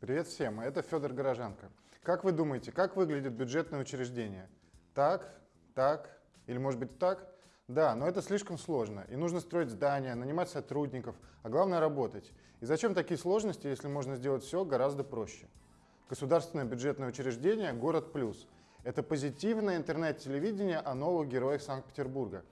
Привет всем, это Федор Горожанко. Как вы думаете, как выглядит бюджетное учреждение? Так, так или может быть так? Да, но это слишком сложно, и нужно строить здания, нанимать сотрудников, а главное работать. И зачем такие сложности, если можно сделать все гораздо проще? Государственное бюджетное учреждение «Город Плюс» — это позитивное интернет-телевидение о новых героях Санкт-Петербурга.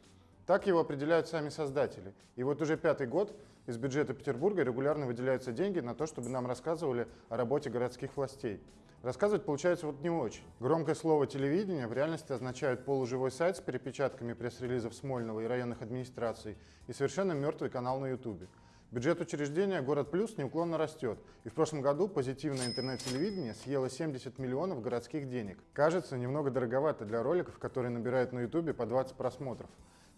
Так его определяют сами создатели. И вот уже пятый год из бюджета Петербурга регулярно выделяются деньги на то, чтобы нам рассказывали о работе городских властей. Рассказывать получается вот не очень. Громкое слово «телевидение» в реальности означает полуживой сайт с перепечатками пресс-релизов Смольного и районных администраций и совершенно мертвый канал на Ютубе. Бюджет учреждения «Город Плюс» неуклонно растет, и в прошлом году позитивное интернет-телевидение съело 70 миллионов городских денег. Кажется, немного дороговато для роликов, которые набирают на Ютубе по 20 просмотров.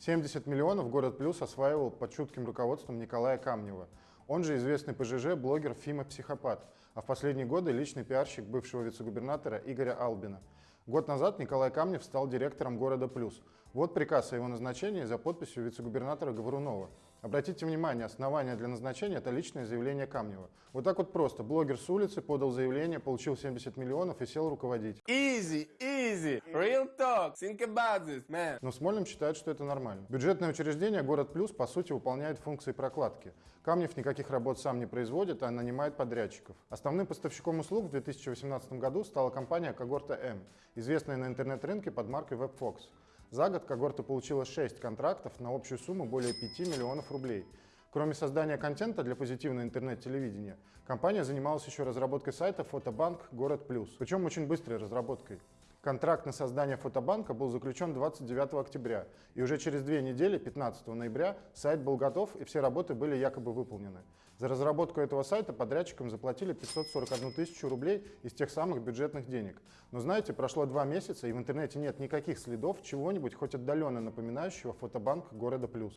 70 миллионов «Город Плюс» осваивал под чутким руководством Николая Камнева. Он же известный ПЖЖ, блогер Фима Психопат, а в последние годы личный пиарщик бывшего вице-губернатора Игоря Албина. Год назад Николай Камнев стал директором «Города Плюс». Вот приказ о его назначении за подписью вице-губернатора Говорунова. Обратите внимание, основание для назначения – это личное заявление Камнева. Вот так вот просто. Блогер с улицы подал заявление, получил 70 миллионов и сел руководить. Easy, easy, talk, think about this, man. Но Смольным считает, что это нормально. Бюджетное учреждение «Город Плюс» по сути выполняет функции прокладки. Камнев никаких работ сам не производит, а нанимает подрядчиков. Основным поставщиком услуг в 2018 году стала компания «Когорта М», известная на интернет-рынке под маркой WebFox. За год когорта получила 6 контрактов на общую сумму более 5 миллионов рублей. Кроме создания контента для позитивного интернет-телевидения, компания занималась еще разработкой сайта «Фотобанк Город Плюс», причем очень быстрой разработкой. Контракт на создание фотобанка был заключен 29 октября, и уже через две недели, 15 ноября, сайт был готов и все работы были якобы выполнены. За разработку этого сайта подрядчикам заплатили 541 тысячу рублей из тех самых бюджетных денег. Но знаете, прошло два месяца, и в интернете нет никаких следов чего-нибудь хоть отдаленно напоминающего фотобанк города Плюс.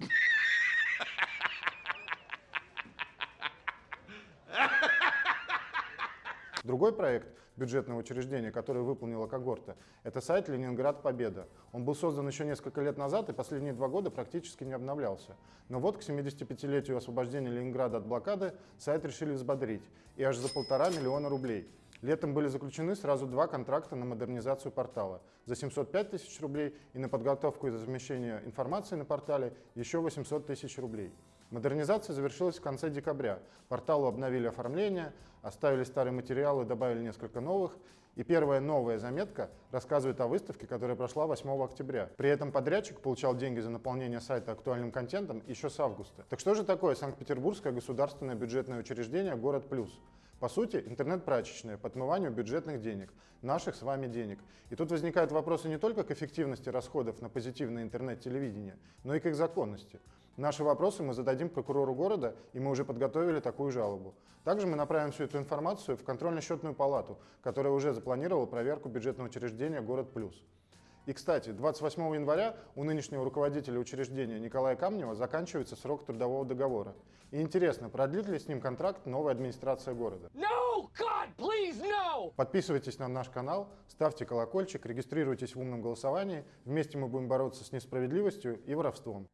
Другой проект бюджетного учреждения, который выполнила когорта, это сайт «Ленинград Победа». Он был создан еще несколько лет назад и последние два года практически не обновлялся. Но вот к 75-летию освобождения Ленинграда от блокады сайт решили взбодрить, и аж за полтора миллиона рублей. Летом были заключены сразу два контракта на модернизацию портала за 705 тысяч рублей и на подготовку и размещение информации на портале еще 800 тысяч рублей. Модернизация завершилась в конце декабря. Порталу обновили оформление, оставили старые материалы, добавили несколько новых. И первая новая заметка рассказывает о выставке, которая прошла 8 октября. При этом подрядчик получал деньги за наполнение сайта актуальным контентом еще с августа. Так что же такое Санкт-Петербургское государственное бюджетное учреждение «Город Плюс»? По сути, интернет-прачечная по отмыванию бюджетных денег, наших с вами денег. И тут возникают вопросы не только к эффективности расходов на позитивное интернет-телевидение, но и к их законности. Наши вопросы мы зададим прокурору города, и мы уже подготовили такую жалобу. Также мы направим всю эту информацию в контрольно-счетную палату, которая уже запланировала проверку бюджетного учреждения «Город Плюс». И, кстати, 28 января у нынешнего руководителя учреждения Николая Камнева заканчивается срок трудового договора. И интересно, продлит ли с ним контракт новая администрация города? No, God, please, no! Подписывайтесь на наш канал, ставьте колокольчик, регистрируйтесь в умном голосовании. Вместе мы будем бороться с несправедливостью и воровством.